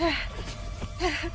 Oh? Uh, what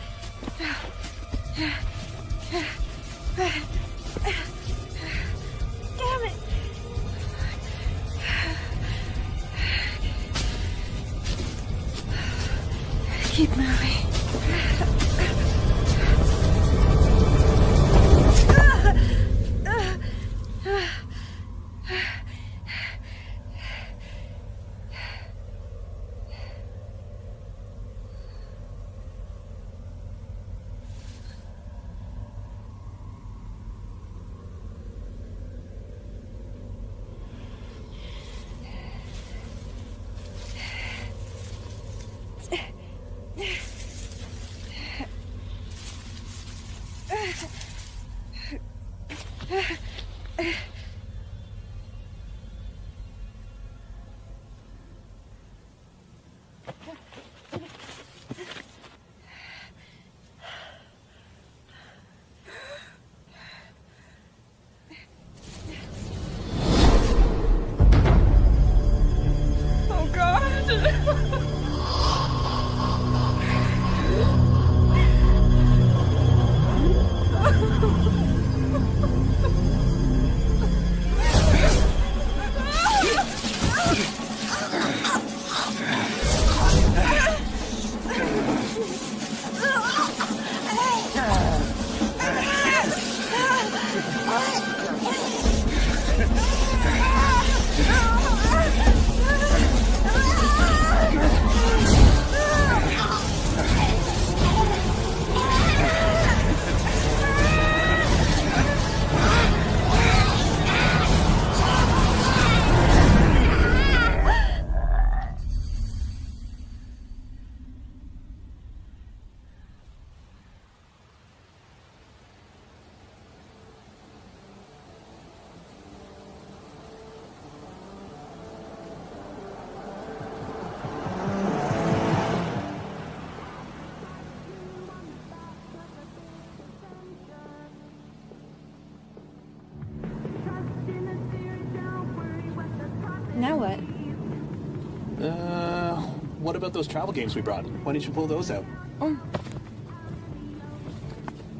about those travel games we brought? Why didn't you pull those out?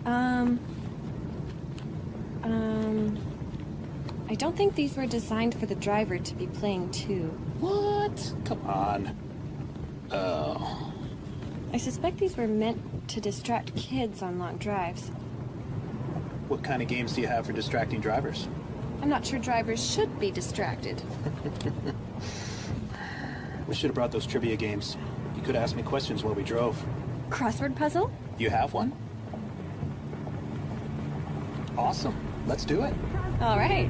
Um. Um. I don't think these were designed for the driver to be playing too. What? Come on. Oh. I suspect these were meant to distract kids on long drives. What kind of games do you have for distracting drivers? I'm not sure drivers should be distracted. We should have brought those trivia games. You could ask me questions while we drove. Crossword puzzle? You have one? Awesome. Let's do it. All right.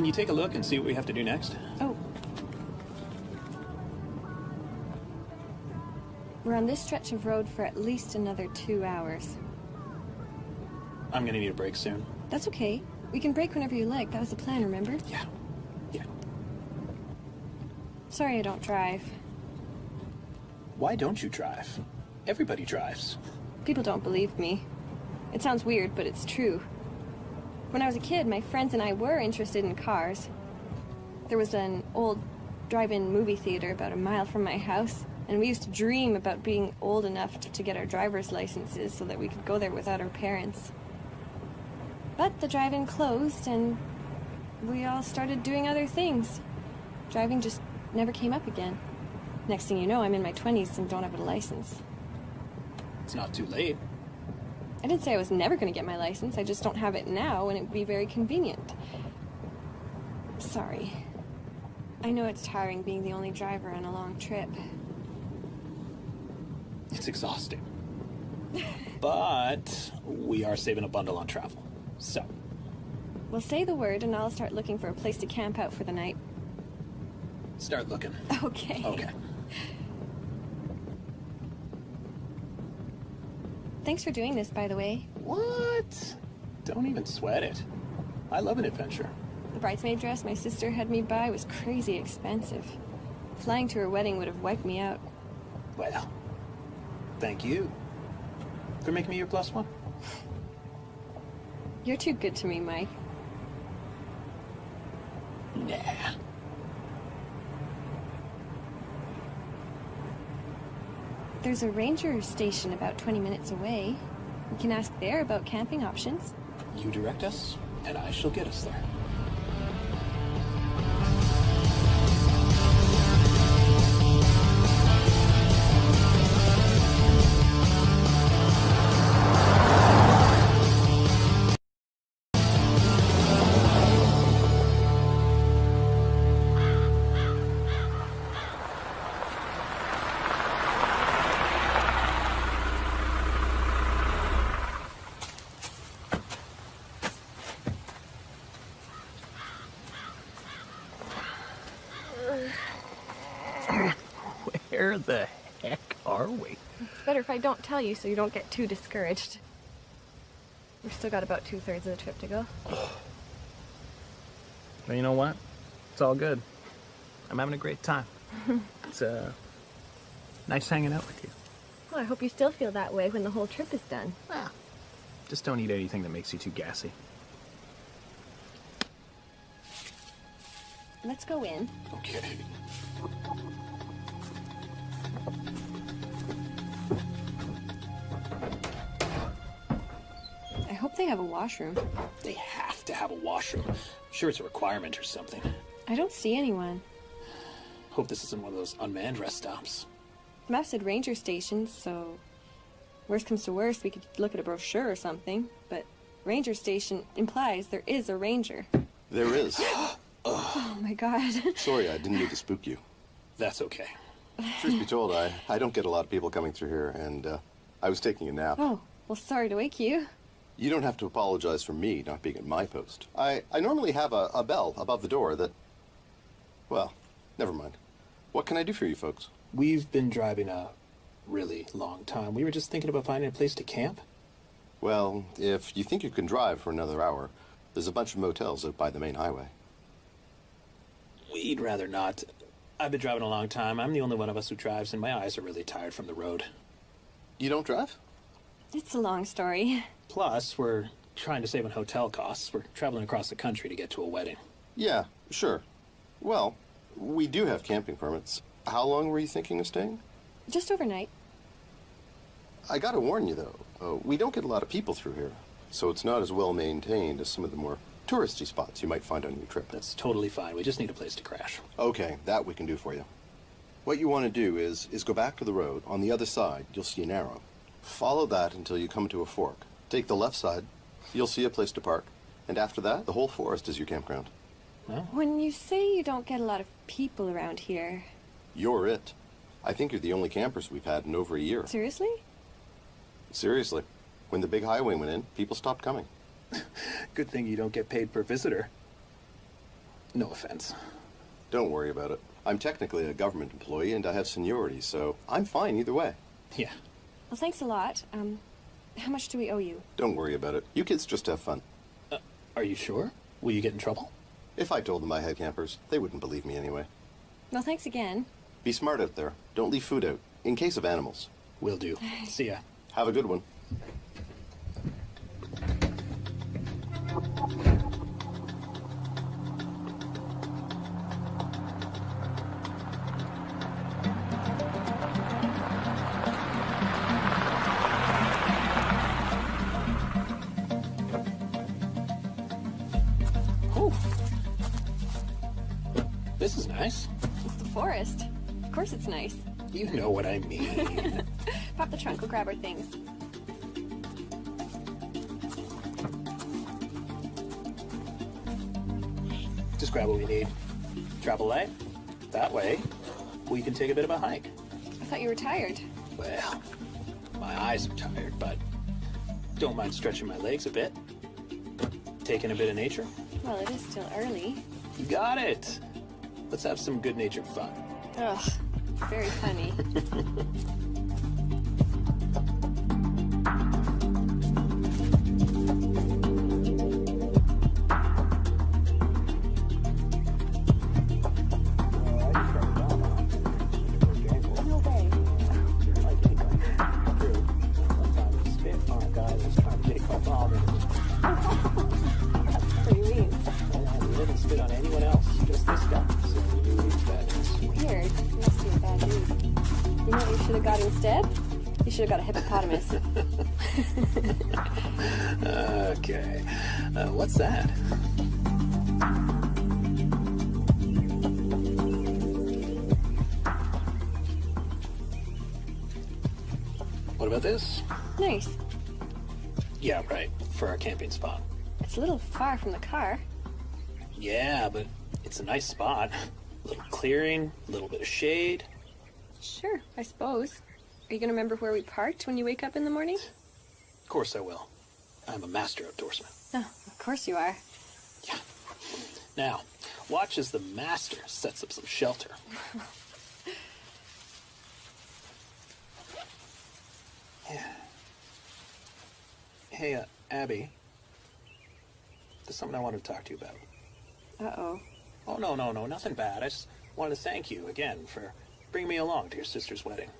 Can you take a look and see what we have to do next? Oh. We're on this stretch of road for at least another two hours. I'm gonna need a break soon. That's okay. We can break whenever you like. That was the plan, remember? Yeah. Yeah. Sorry I don't drive. Why don't you drive? Everybody drives. People don't believe me. It sounds weird, but it's true. When I was a kid, my friends and I were interested in cars. There was an old drive-in movie theater about a mile from my house, and we used to dream about being old enough to get our driver's licenses so that we could go there without our parents. But the drive-in closed, and we all started doing other things. Driving just never came up again. Next thing you know, I'm in my 20s and don't have a license. It's not too late. I didn't say I was never going to get my license. I just don't have it now, and it would be very convenient. Sorry. I know it's tiring being the only driver on a long trip. It's exhausting. but we are saving a bundle on travel. So, Well, say the word, and I'll start looking for a place to camp out for the night. start looking. Okay. Okay. Thanks for doing this, by the way. What? Don't even sweat it. I love an adventure. The bridesmaid dress my sister had me buy was crazy expensive. Flying to her wedding would have wiped me out. Well, thank you for making me your plus one. You're too good to me, Mike. There's a ranger station about 20 minutes away. We can ask there about camping options. You direct us, and I shall get us there. Where the heck are we? It's better if I don't tell you so you don't get too discouraged. We've still got about two thirds of the trip to go. Well, you know what? It's all good. I'm having a great time. it's uh, nice hanging out with you. Well, I hope you still feel that way when the whole trip is done. Just don't eat anything that makes you too gassy. Let's go in. Okay. Have a washroom. They have to have a washroom. I'm sure it's a requirement or something. I don't see anyone. Hope this isn't one of those unmanned rest stops. The map said ranger station, so worst comes to worst, we could look at a brochure or something. But ranger station implies there is a ranger. There is. Oh my god. Sorry, I didn't mean to spook you. That's okay. Truth be told, I, I don't get a lot of people coming through here, and uh, I was taking a nap. oh, well, sorry to wake you. You don't have to apologize for me not being at my post. I, I normally have a, a bell above the door that. Well, never mind. What can I do for you folks? We've been driving a really long time. We were just thinking about finding a place to camp. Well, if you think you can drive for another hour, there's a bunch of motels out by the main highway. We'd rather not. I've been driving a long time. I'm the only one of us who drives, and my eyes are really tired from the road. You don't drive? It's a long story. Plus, we're trying to save on hotel costs. We're traveling across the country to get to a wedding. Yeah, sure. Well, we do have camping permits. How long were you thinking of staying? Just overnight. I gotta warn you though, uh, we don't get a lot of people through here, so it's not as well maintained as some of the more touristy spots you might find on your trip. That's totally fine. We just need a place to crash. Okay, that we can do for you. What you want to do is is go back to the road. On the other side, you'll see an arrow. Follow that until you come to a fork. Take the left side. You'll see a place to park. And after that, the whole forest is your campground. When you say you don't get a lot of people around here, You're it. I think you're the only campers we've had in over a year. seriously? Seriously. When the big highway went in, people stopped coming. Good thing you don't get paid per visitor. No offense. Don't worry about it. I'm technically a government employee and I have seniority, so I'm fine either way. Yeah. Well, thanks a lot. Um, how much do we owe you? Don't worry about it. You kids just have fun. Are you sure? Will you get in trouble? If I told them I had campers, they wouldn't believe me anyway. Well, thanks again. Be smart out there. Don't leave food out, in case of animals. Will do. See ya. Have a good one. Nice. You know what I mean. Pop the trunk, we'll grab our things. Just grab what we need. Travel light. That way, we can take a bit of a hike. I thought you were tired. Well, my eyes are tired, but don't mind stretching my legs a bit. Taking a bit of nature. Well, it is still early. You got it. Let's have some good natured fun. Ugh, very funny. a little far from the car. Yeah, but it's a nice spot. A little clearing, a little bit of shade. Sure, I suppose. Are you gonna remember where we parked when you wake up in the morning? Of course I will. I'm a master outdoorsman. Oh, of course you are. Yeah. Now, watch as the master sets up some shelter. yeah. Hey, uh, Abby. There's something I wanted to talk to you about. Uh-oh. Oh, no, no, no, nothing bad. I just wanted to thank you again for bringing me along to your sister's wedding.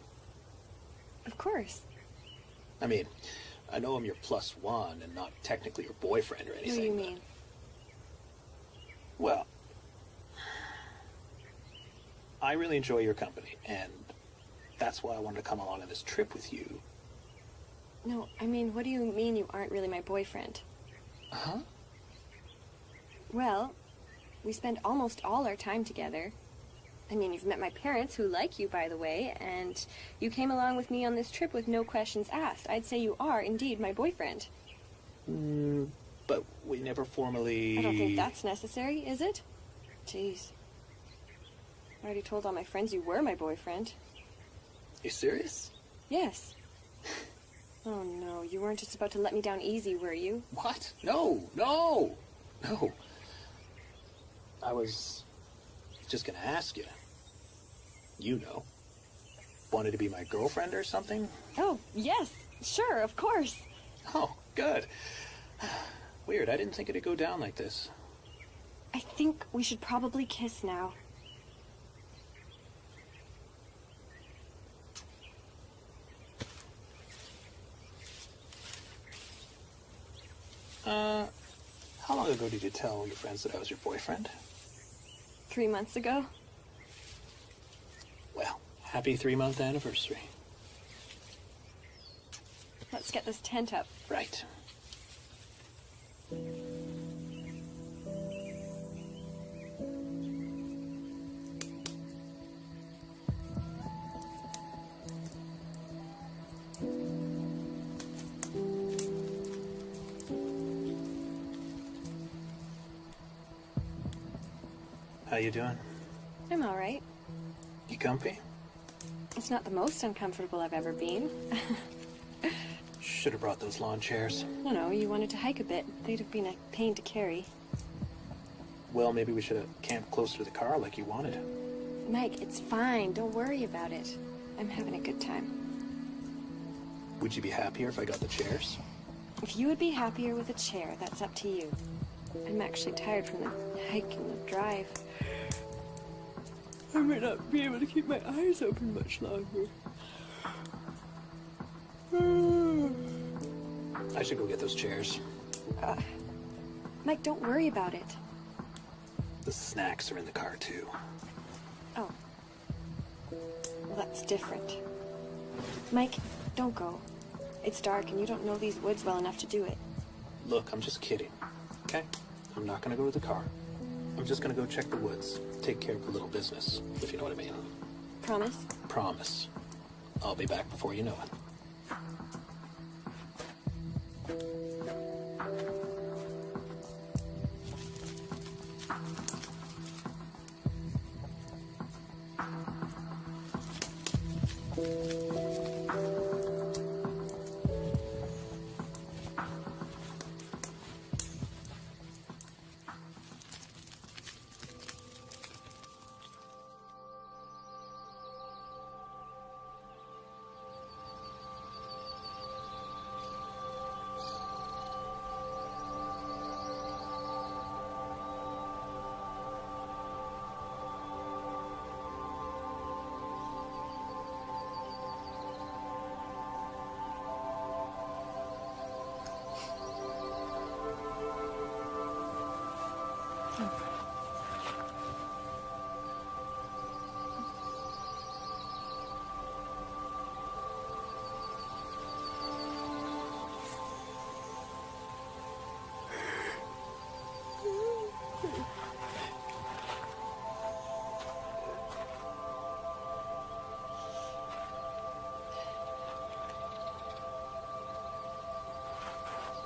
Of course. I mean, I know I'm your plus one and not technically your boyfriend or anything. What do you mean? Well, I really enjoy your company, and that's why I wanted to come along on this trip with you. No, I mean, what do you mean you aren't really my boyfriend? Huh? Well, we spend almost all our time together. I mean, you've met my parents, who like you, by the way, and you came along with me on this trip with no questions asked. I'd say you are indeed my boyfriend. Mm, but we never formally. I don't think that's necessary, is it? Jeez. I already told all my friends you were my boyfriend. You serious? Yes. Oh no, you weren't just about to let me down easy, were you? What? No, no, no. I was just gonna ask you. You know. Wanted to be my girlfriend or something? Oh, yes, sure, of course. Oh, good. Weird, I didn't think it'd go down like this. I think we should probably kiss now. Uh, how long ago did you tell your friends that I was your boyfriend? Three months ago? Well, happy three month anniversary. Let's get this tent up. Right. You doing? I'm all right. You comfy? It's not the most uncomfortable I've ever been. Should have brought those lawn chairs. no, no, you wanted to hike a bit. They'd have been a pain to carry. Well, maybe we should have camped closer to the car like you wanted. Mike, it's fine. Don't worry about it. I'm having a good time. Would you be happier if I got the chairs? If you would be happier with a chair, that's up to you. I'm actually tired from the hike and the drive. I might not be able to keep my eyes open much longer. I should go get those chairs. Uh, Mike, don't worry about it. The snacks are in the car, too. Oh. Well, that's different. Mike, don't go. It's dark and you don't know these woods well enough to do it. Look, I'm just kidding. Okay? I'm not gonna go to the car. I'm just gonna go check the woods. Take care of a little business, if you know what I mean. Promise? Promise. I'll be back before you know it.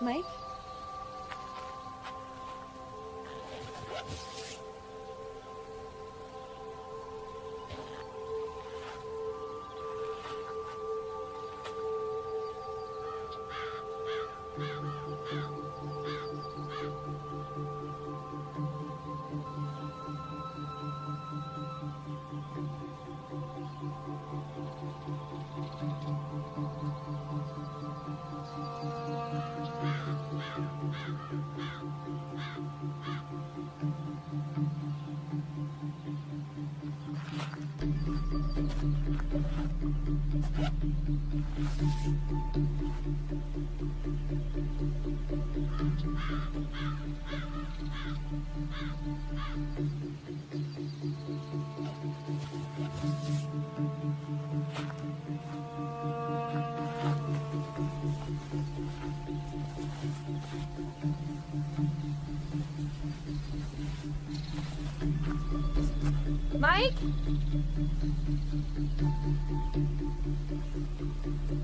Mike?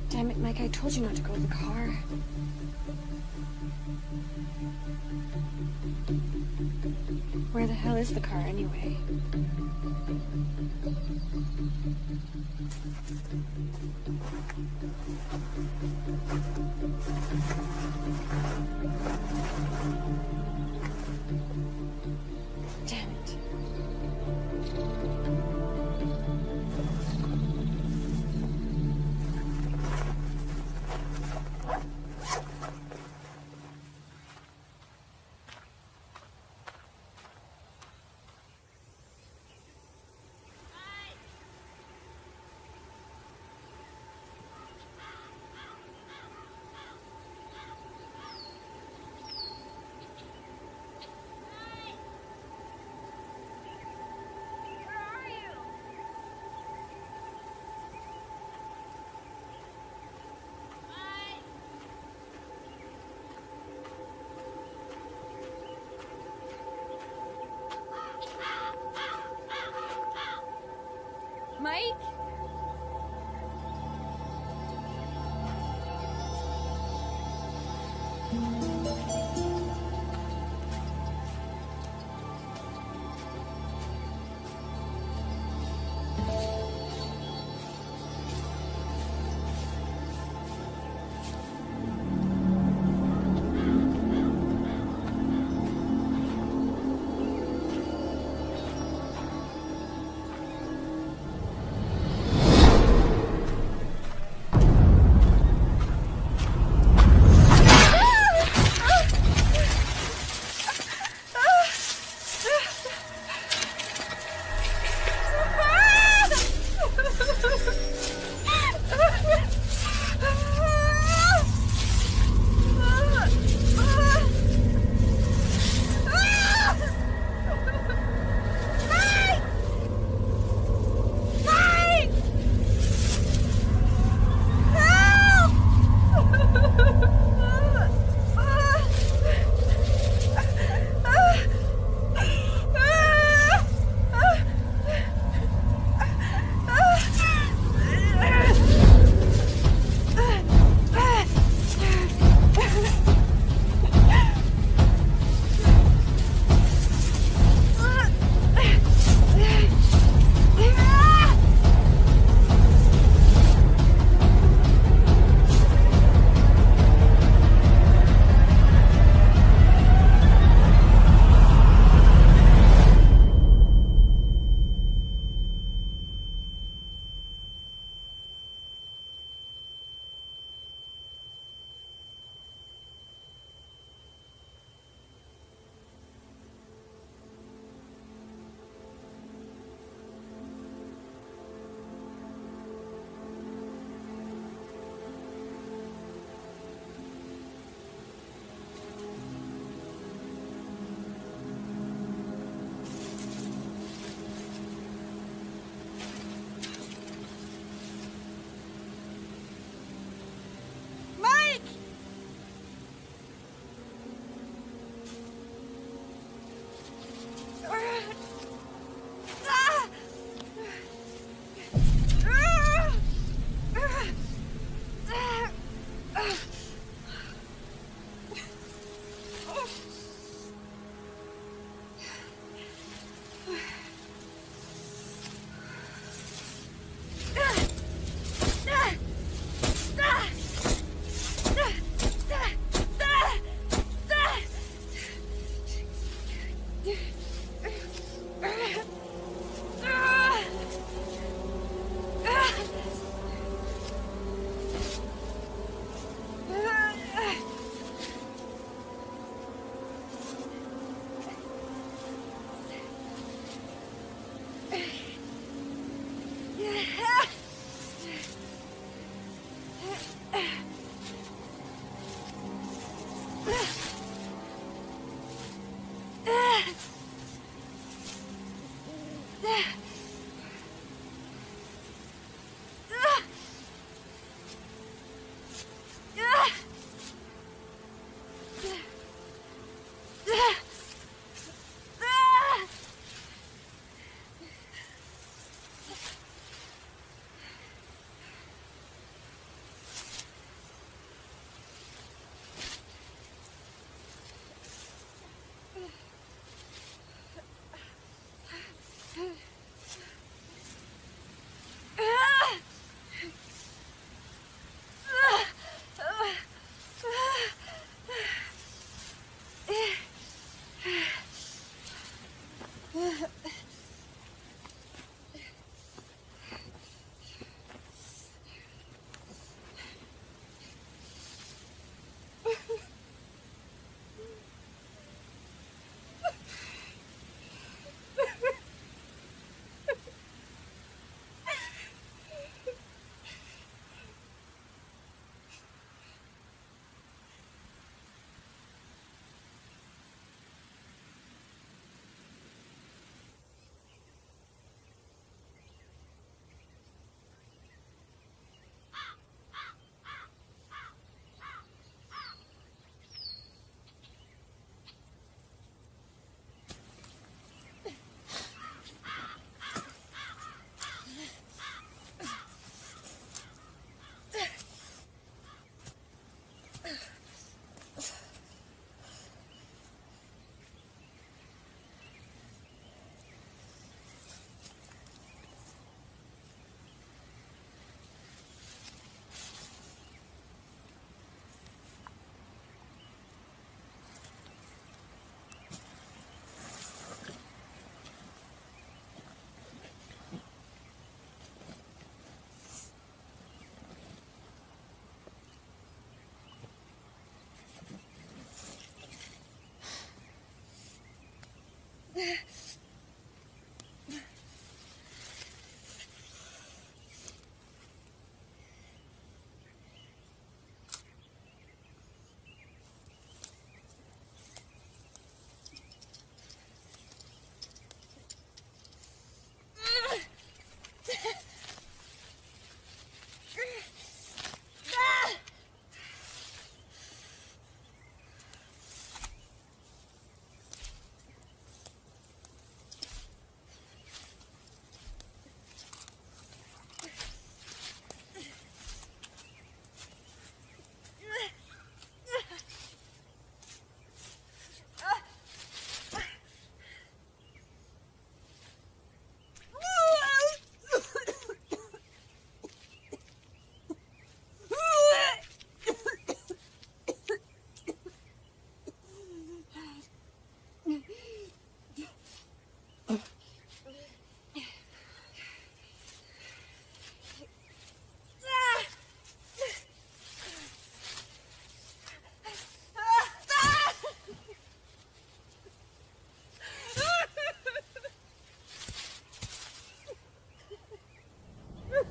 Damn it, Mike, I told you not to go to the car. Yeah.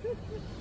Ha, ha, ha.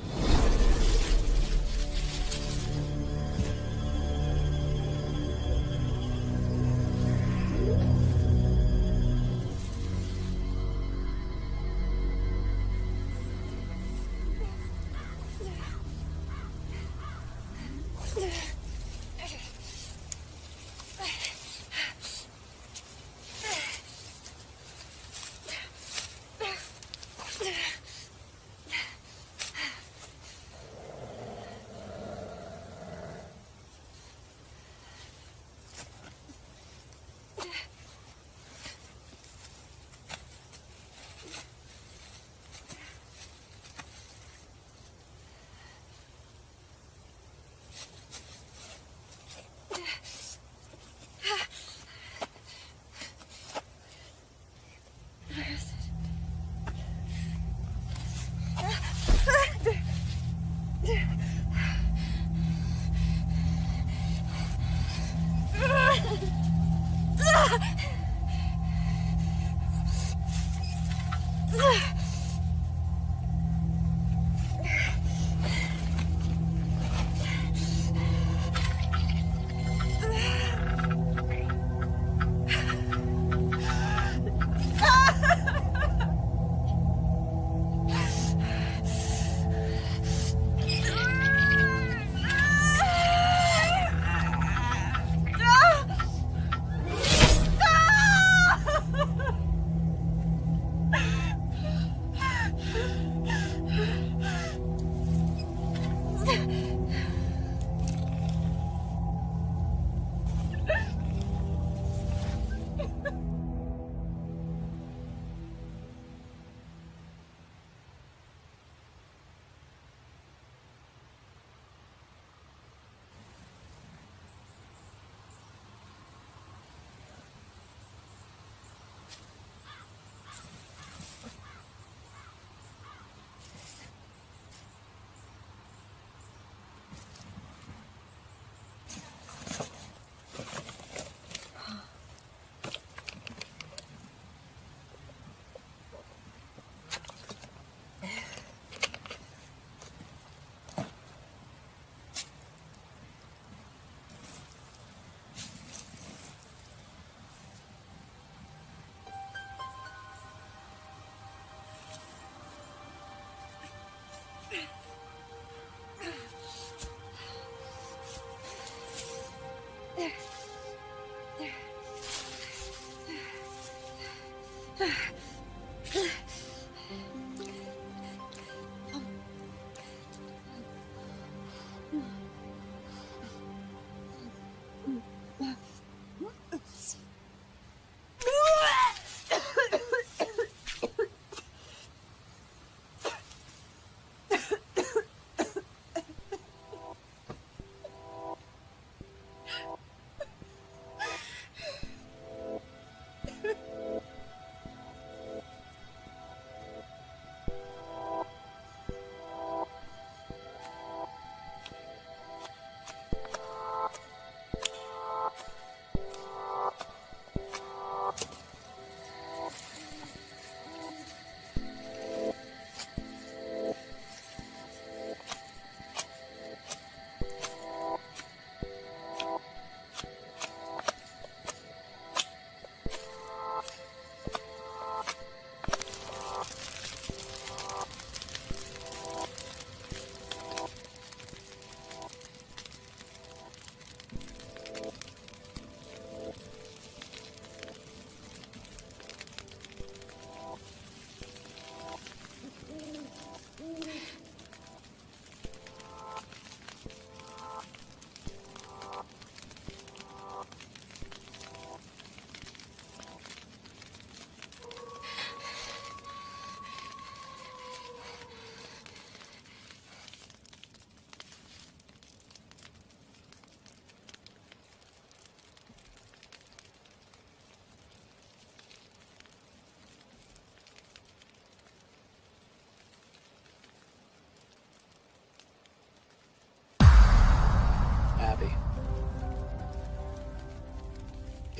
Abby.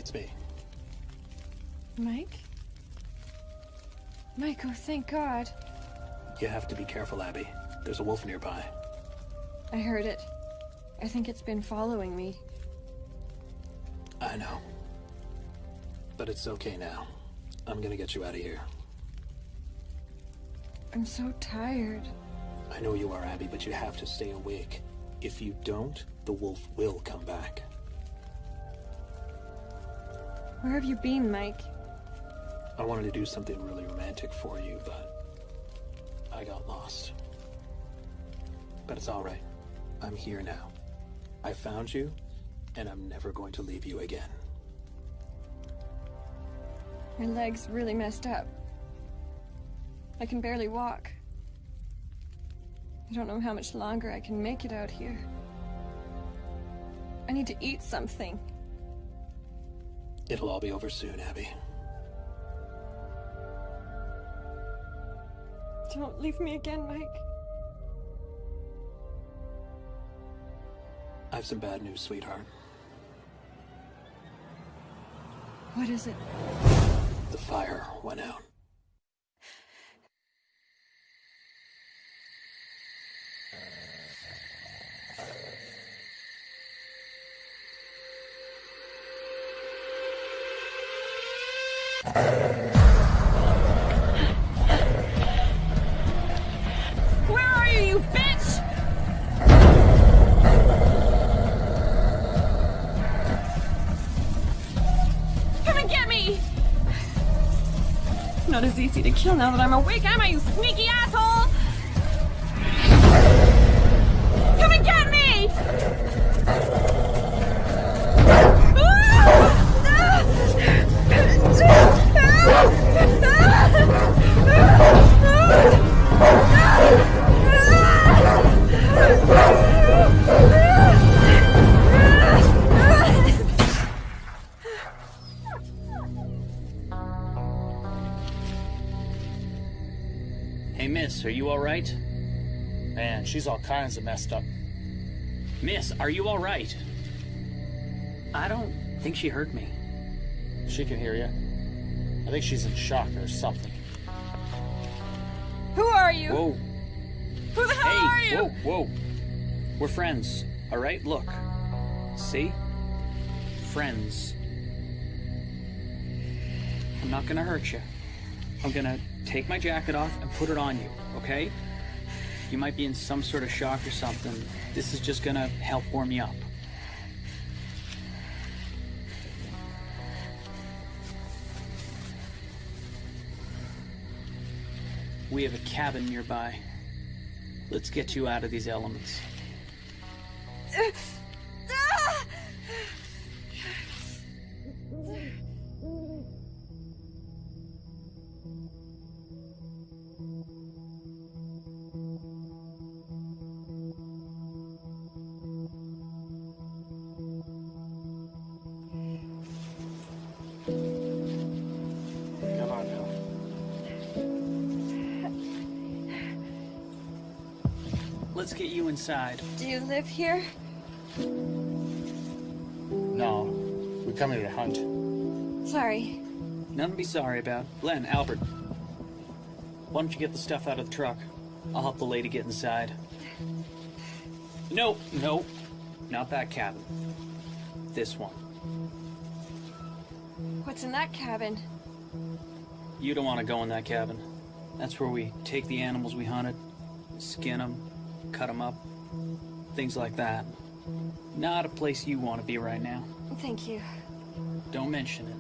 It's me. Mike? Mike, oh, thank God. You have to be careful, Abby. There's a wolf nearby. I heard it. I think it's been following me. I know. But it's okay now. I'm gonna get you out of here. I'm so tired. I know you are, Abby, but you have to stay awake. If you don't, the wolf will come back. Where have you been, Mike? I wanted to do something really romantic for you, but I got lost. But it's alright. I'm here now. I found you, and I'm never going to leave you again. My leg's really messed up. I can barely walk. I don't know how much longer I can make it out here. I need to eat something. It'll all be over soon, Abby. Don't leave me again, Mike. I have some bad news, sweetheart. What is it? The fire went out. Easy to kill now that I'm awake, am I, you sneaky asshole? Kinds of messed up. Miss, are you alright? I don't think she heard me. She can hear you. I think she's in shock or something. Who are you? Whoa. Who the hell are Hey, you? whoa, whoa. We're friends, alright? Look. See? Friends. I'm not gonna hurt you. I'm gonna take my jacket off and put it on you, okay? You might be in some sort of shock or something. This is just gonna help warm you up. We have a cabin nearby. Let's get you out of these elements. inside. Do you live here? No, we come here to hunt. Sorry. Nothing to be sorry about. Len, Albert. Why don't you get the stuff out of the truck? I'll help the lady get inside. No, no, not that cabin. This one. What's in that cabin? You don't want to go in that cabin. That's where we take the animals we hunted, skin them, cut them up, things like that. Not a place you want to be right now. Thank you. Don't mention it.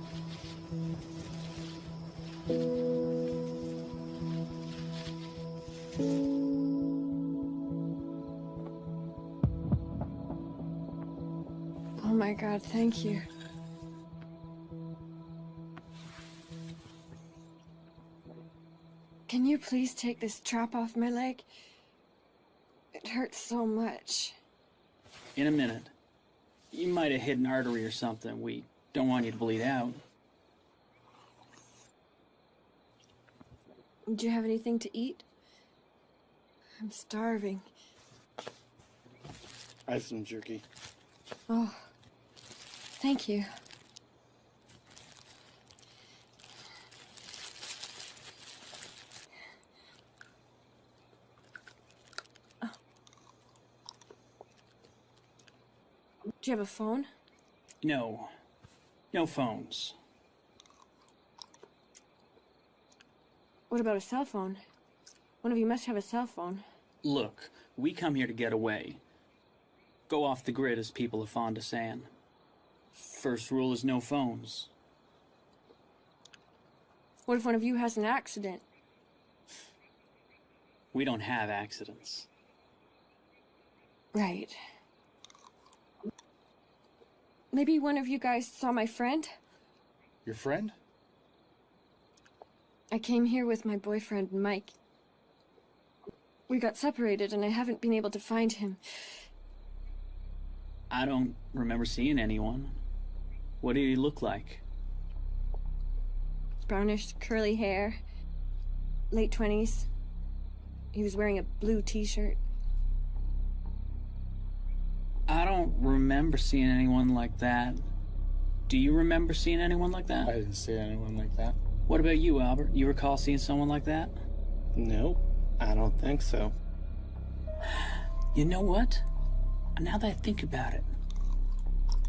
Oh my god, thank you. Can you please take this trap off my leg? It hurts so much. In a minute. You might have hit an artery or something. We don't want you to bleed out. Do you have anything to eat? I'm starving. I have some jerky. Oh, thank you. Do you have a phone? No. No phones. What about a cell phone? One of you must have a cell phone. Look, we come here to get away. Go off the grid, as people are fond of saying. First rule is no phones. What if one of you has an accident? We don't have accidents. Right. Maybe one of you guys saw my friend? Your friend? I came here with my boyfriend, Mike. We got separated and I haven't been able to find him. I don't remember seeing anyone. What did he look like? Brownish, curly hair. Late 20s. He was wearing a blue t shirt. I don't remember seeing anyone like that. Do you remember seeing anyone like that? I didn't see anyone like that. What about you, Albert? You recall seeing someone like that? Nope, I don't think so. You know what? Now that I think about it,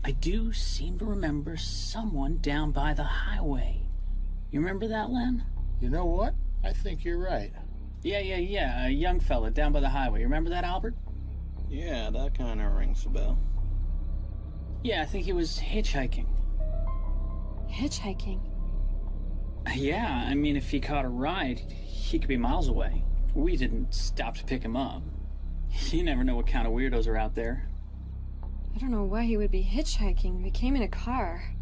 I do seem to remember someone down by the highway. You remember that, Len? You know what? I think you're right. Yeah, yeah, yeah. A young fella down by the highway. You remember that, Albert? Yeah, that kind of rings a bell. Yeah, I think he was hitchhiking. Hitchhiking. Yeah, I mean, if he caught a ride, he could be miles away. We didn't stop to pick him up. You never know what kind of weirdos are out there. I don't know why he would be hitchhiking. We came in a car.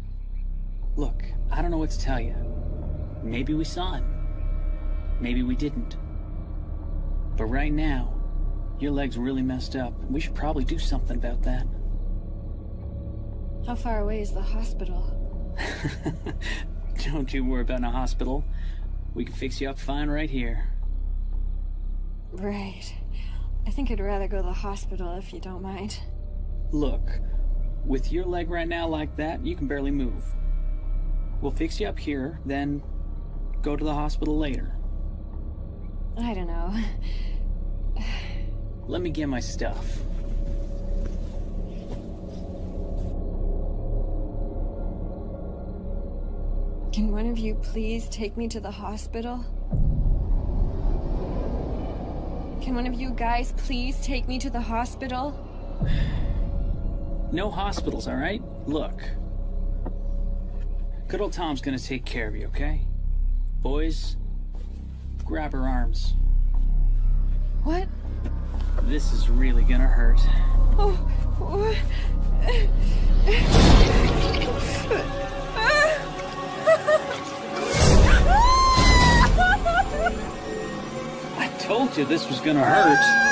Look, I don't know what to tell you. Maybe we saw him. Maybe we didn't. But right now, your leg's really messed up. We should probably do something about that. How far away is the hospital? Don't you worry about a hospital. We can fix you up fine right here. Right. I think I'd rather go to the hospital if you don't mind. Look, with your leg right now like that, you can barely move. We'll fix you up here, then go to the hospital later. I don't know. Let me get my stuff. Can one of you please take me to the hospital? Can one of you guys please take me to the hospital? No hospitals, all right? Look. Good old Tom's gonna take care of you, okay? Boys, grab her arms. What? This is really gonna hurt. Oh, what? I told you this was gonna hurt.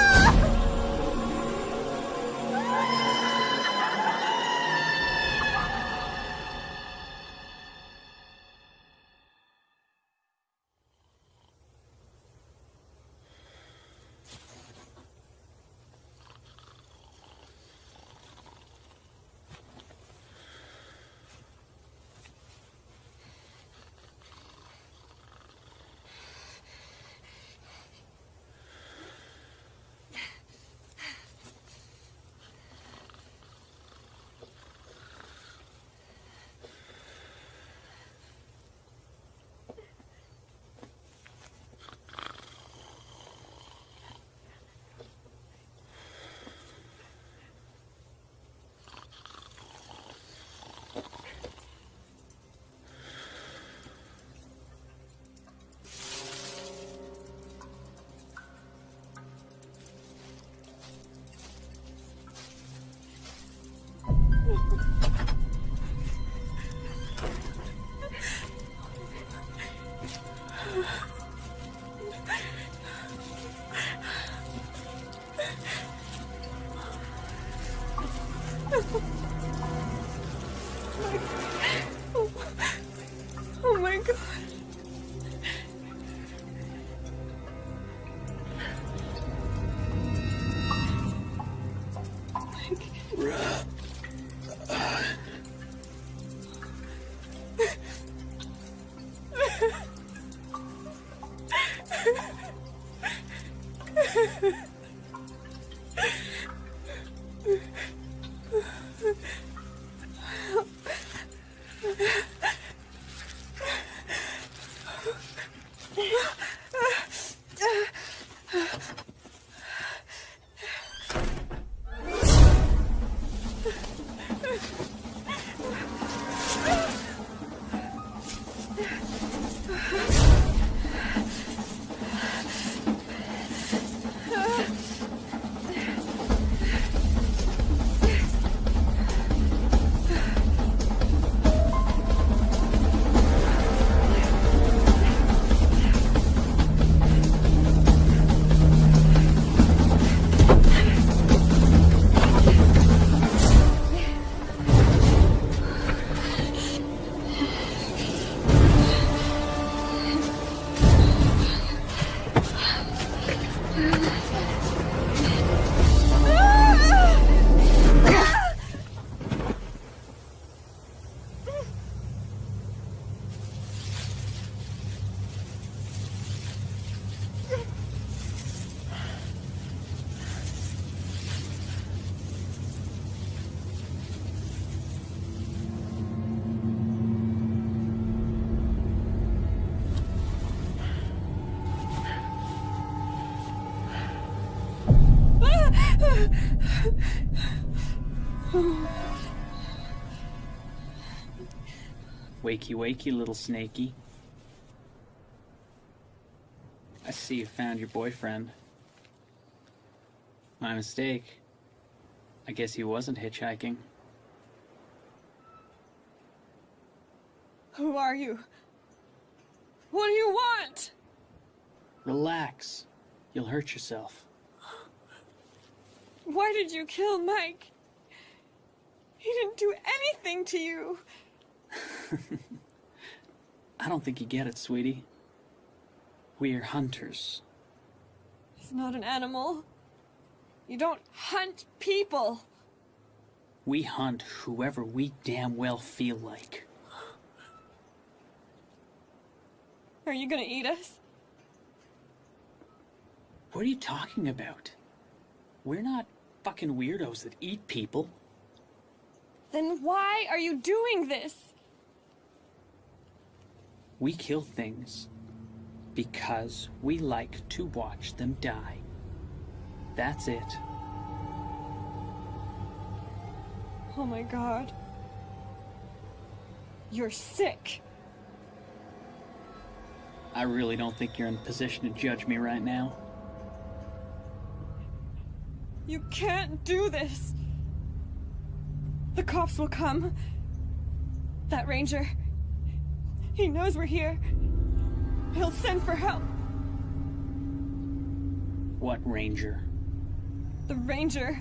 Wakey, wakey, little snaky. I see you found your boyfriend. My mistake. I guess he wasn't hitchhiking. Who are you? What do you want? Relax. You'll hurt yourself. Why did you kill Mike? He didn't do anything to you. I don't think you get it, sweetie. We are hunters. He's not an animal. You don't hunt people. We hunt whoever we damn well feel like. Are you gonna eat us? What are you talking about? We're not fucking weirdos that eat people. Then why are you doing this? We kill things because we like to watch them die. That's it. Oh my god. You're sick. I really don't think you're in a position to judge me right now. You can't do this. The cops will come. That ranger. He knows we're here. He'll send for help. What ranger? The ranger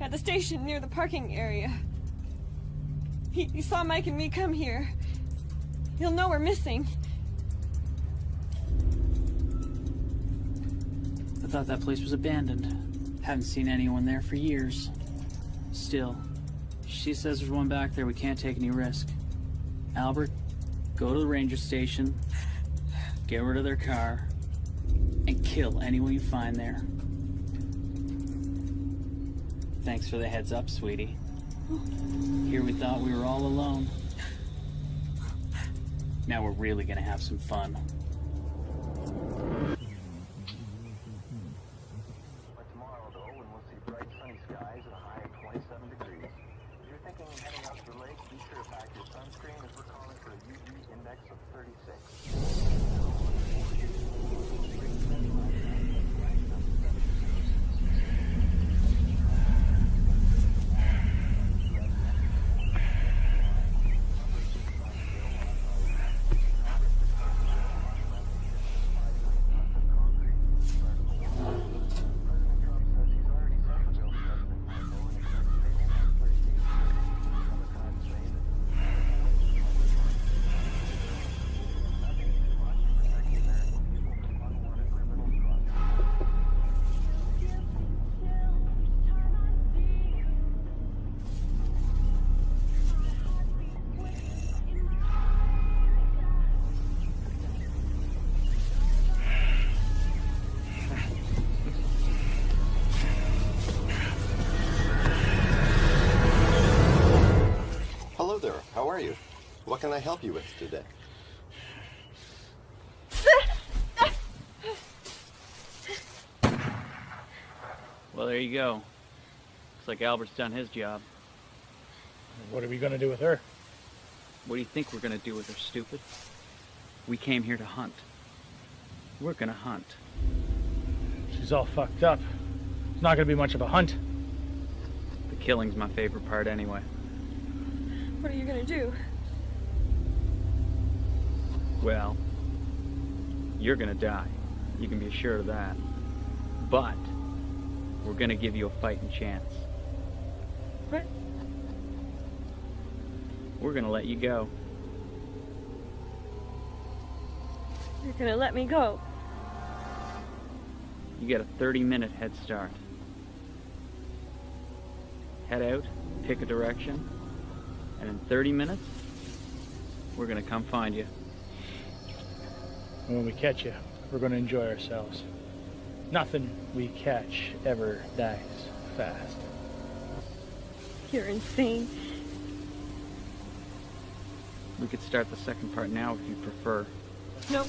at the station near the parking area. He, he saw Mike and me come here. He'll know we're missing. I thought that place was abandoned. Haven't seen anyone there for years. Still, she says there's one back there. We can't take any risk. Albert, go to the ranger station, get rid of their car, and kill anyone you find there. Thanks for the heads up, sweetie. Here we thought we were all alone. Now we're really gonna have some fun. I help you with today? Well, there you go. Looks like Albert's done his job. What are we gonna do with her? What do you think we're gonna do with her, stupid? We came here to hunt. We're gonna hunt. She's all fucked up. It's not gonna be much of a hunt. The killing's my favorite part anyway. What are you gonna do? Well, you're gonna die. You can be assured of that. But we're gonna give you a fighting chance. What? We're gonna let you go. You're gonna let me go. You get a 30 minute head start. Head out, pick a direction, and in 30 minutes, we're gonna come find you. And when we catch you, we're gonna enjoy ourselves. Nothing we catch ever dies fast. You're insane. We could start the second part now if you prefer. No.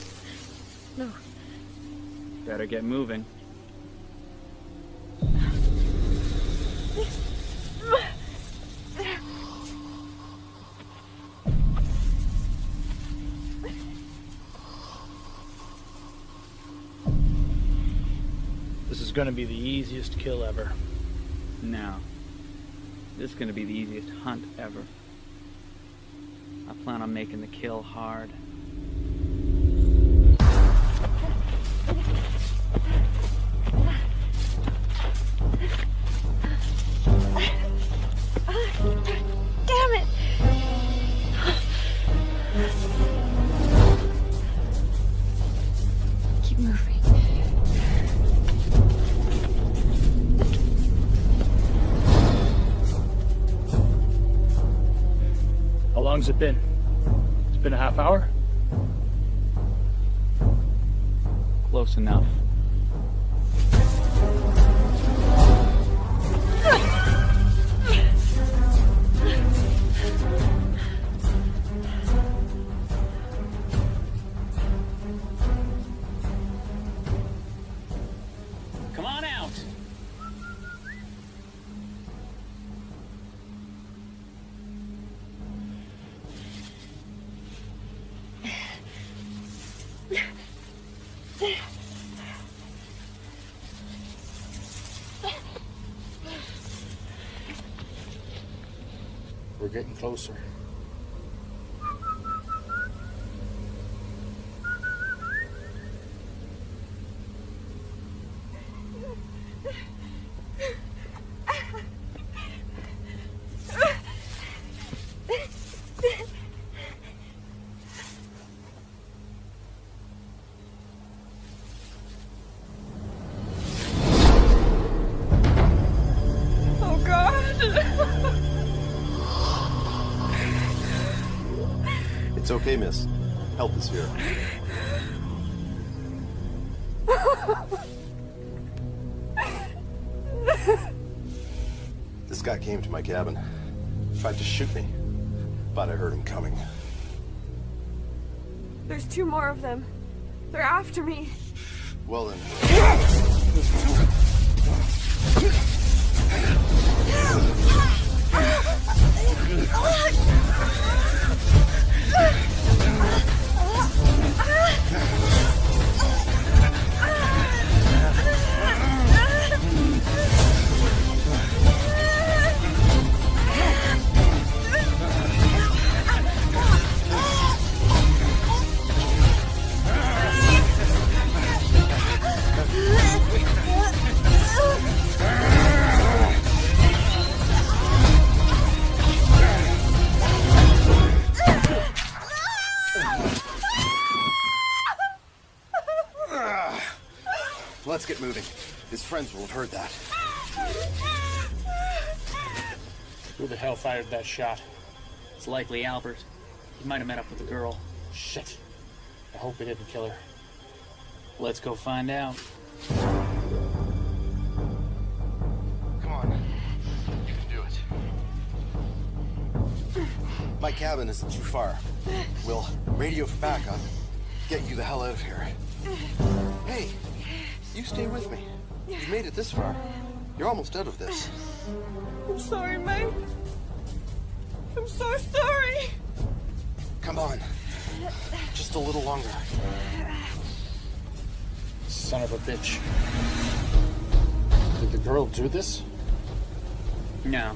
No. Better get moving. Gonna be the easiest kill ever. No. This is gonna be the easiest hunt ever. I plan on making the kill hard. Long's it been? It's been a half hour? Close enough. Miss. Help is here. This guy came to my cabin. Tried to shoot me. But I heard him coming. There's two more of them. They're after me. Well then. friends will have heard that. Who the hell fired that shot? It's likely Albert. He might have met up with the girl. Shit. I hope he didn't kill her. Let's go find out. Come on. You can do it. My cabin isn't too far. We'll radio for backup. Get you the hell out of here. Hey, you stay with me. You've made it this far. You're almost out of this. I'm sorry, Mike. I'm so sorry. Come on. Just a little longer. Son of a bitch. Did the girl do this? No.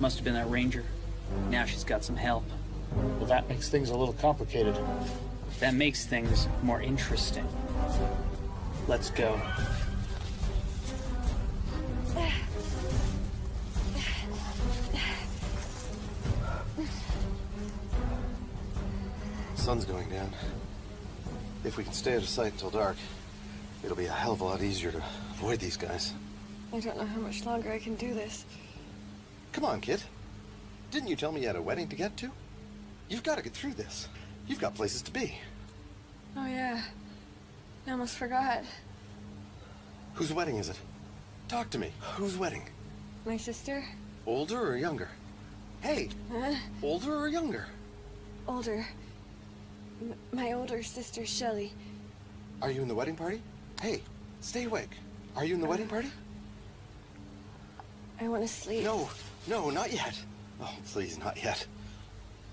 Must have been that ranger. Now she's got some help. Well, that makes things a little complicated. That makes things more interesting. Let's go. Sun's going down. If we can stay out of sight until dark, it'll be a hell of a lot easier to avoid these guys. I don't know how much longer I can do this. Come on, kid. Didn't you tell me you had a wedding to get to? You've got to get through this. You've got places to be. Oh, yeah. I almost forgot. Whose wedding is it? Talk to me. Whose wedding? My sister? Older or younger? Hey, Huh? older or younger? Older. M- my older sister, Shelley. Are you in the wedding party? Hey, stay awake. Are you in the uh. wedding party? I want to sleep. No, no, not yet. Oh, please, not yet.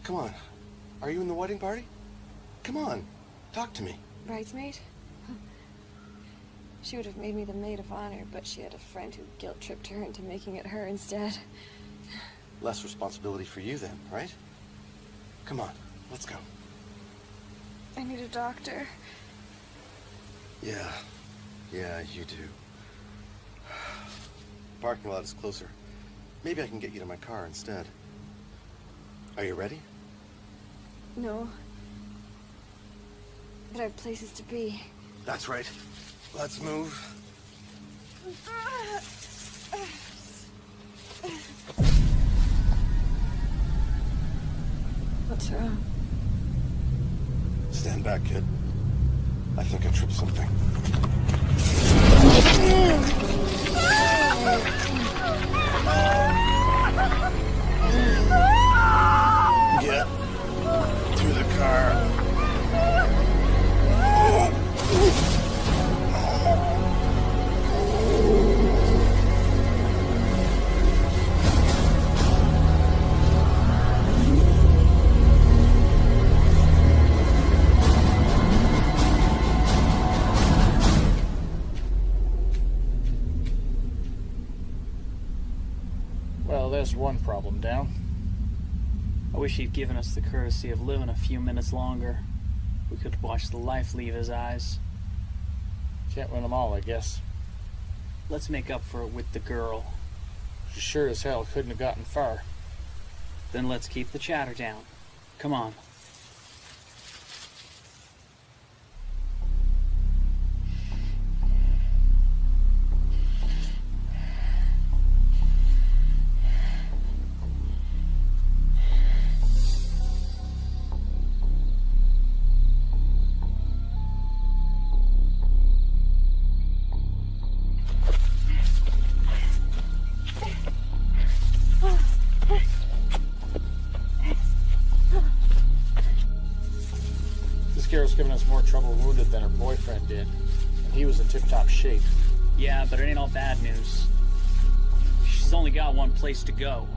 Come on. Are you in the wedding party? Come on. Talk to me. Bridesmaid? She would have made me the maid of honor, but she had a friend who guilt tripped her into making it her instead. Less responsibility for you then, right? Come on, let's go. I need a doctor. Yeah, yeah, you do. Parking lot is closer. Maybe I can get you to my car instead. Are you ready? No. But I have places to be. That's right. Let's move. What's wrong? Stand back, kid. I think I tripped something. Mm. One problem down. I wish he'd given us the courtesy of living a few minutes longer. We could watch the life leave his eyes. Can't win them all, I guess. Let's make up for it with the girl. She sure as hell couldn't have gotten far. Then let's keep the chatter down. Come on. Giving us more trouble wounded than her boyfriend did. And he was in tip-top shape. Yeah, but it ain't all bad news. She's only got one place to go.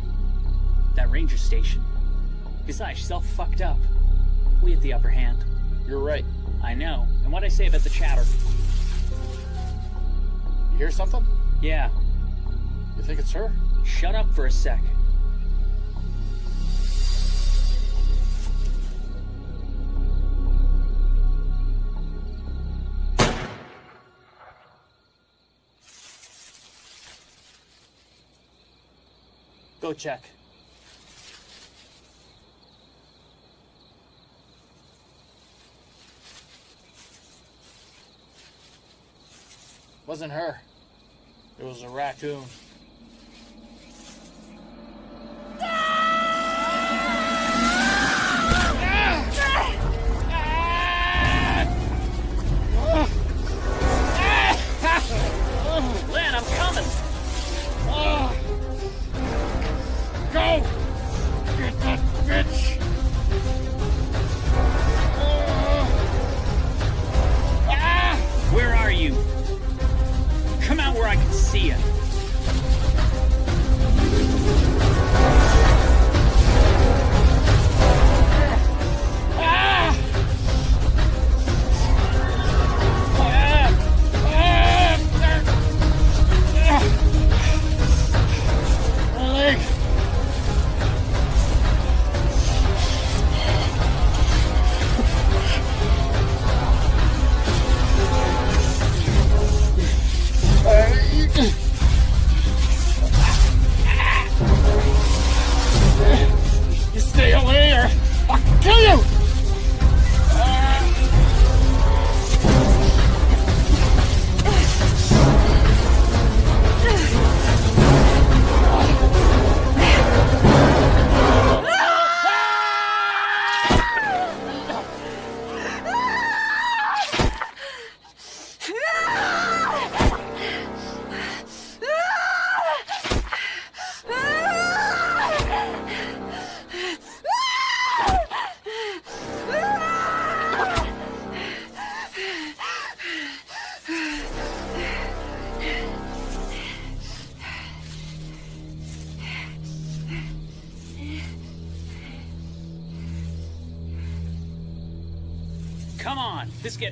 That ranger station. Besides, she's all fucked up. We had the upper hand. You're right. I know. And what'd I say about the chatter? You hear something? Yeah. You think it's her? Shut up for a sec. Go check. Wasn't her. It was a raccoon.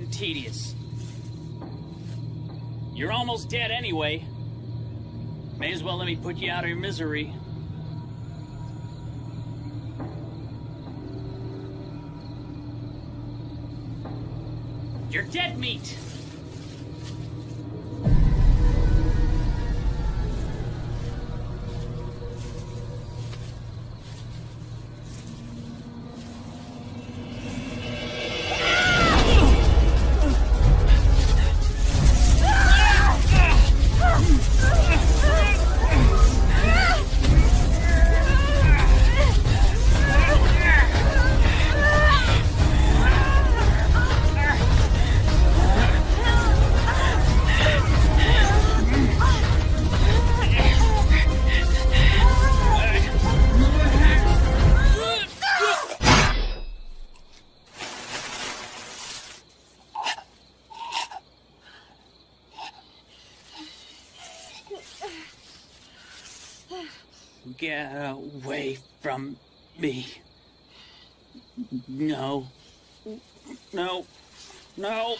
Getting tedious. You're almost dead anyway. May as well let me put you out of your misery. You're dead meat! Me. No. No. No.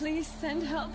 Please send help.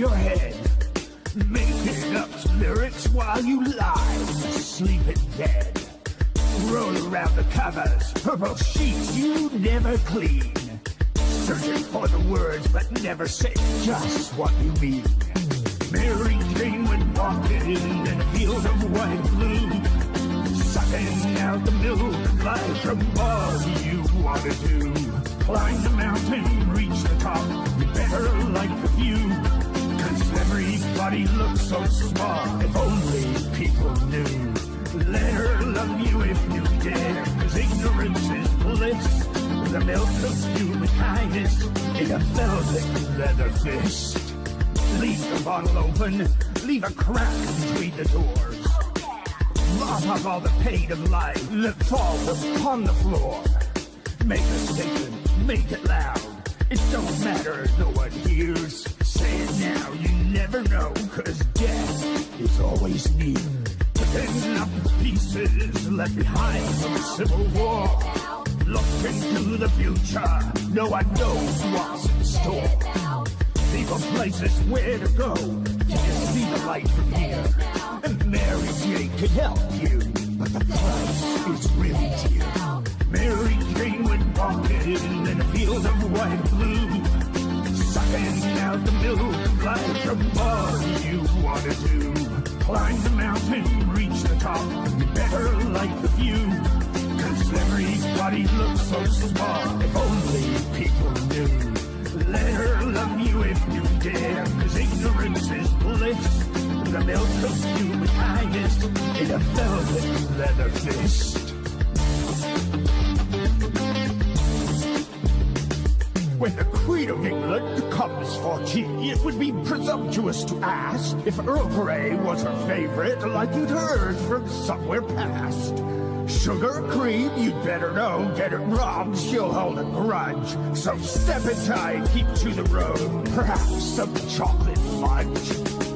Your head. Making up lyrics while you lie, sleeping dead. Roll around the covers, purple sheets you never clean. Searching for the words but never say just what you mean. Mary Jane went walking in a field of white blue. Sucking out the milk life from all you want to do. Climb the mountain, reach the top, better like the view. Everybody looks so small, if only people knew. Let her love you if you dare, cause ignorance is bliss. The milk of human kindness in a velvet leather fist. Leave the bottle open, leave a crack between the doors. Mop up all the pain of life that falls upon the floor. Make a statement, make it loud. It don't matter no one hears. Say it now, you never know, cause death is always near. Picking up the pieces left behind from the Civil War. Look into the future, no one knows what's in store. People, places where to go. You can see the light from here. And Mary Jane can help you, but the price is really dear. Mary Jane went walking in a field of white blue, sucking out the milk of life from you want to. Climb the mountain, reach the top. Better like the view. Cause everybody looks so small if only people knew. Let her love you if you dare, cause ignorance is bliss. The milk of human kindness in a velvet leather fist. When the Queen of England comes for tea, it would be presumptuous to ask if Earl Grey was her favorite, like you'd heard from somewhere past. Sugar cream, you'd better know. Get it wrong, she'll hold a grudge. So step aside, keep to the road. Perhaps some chocolate fudge.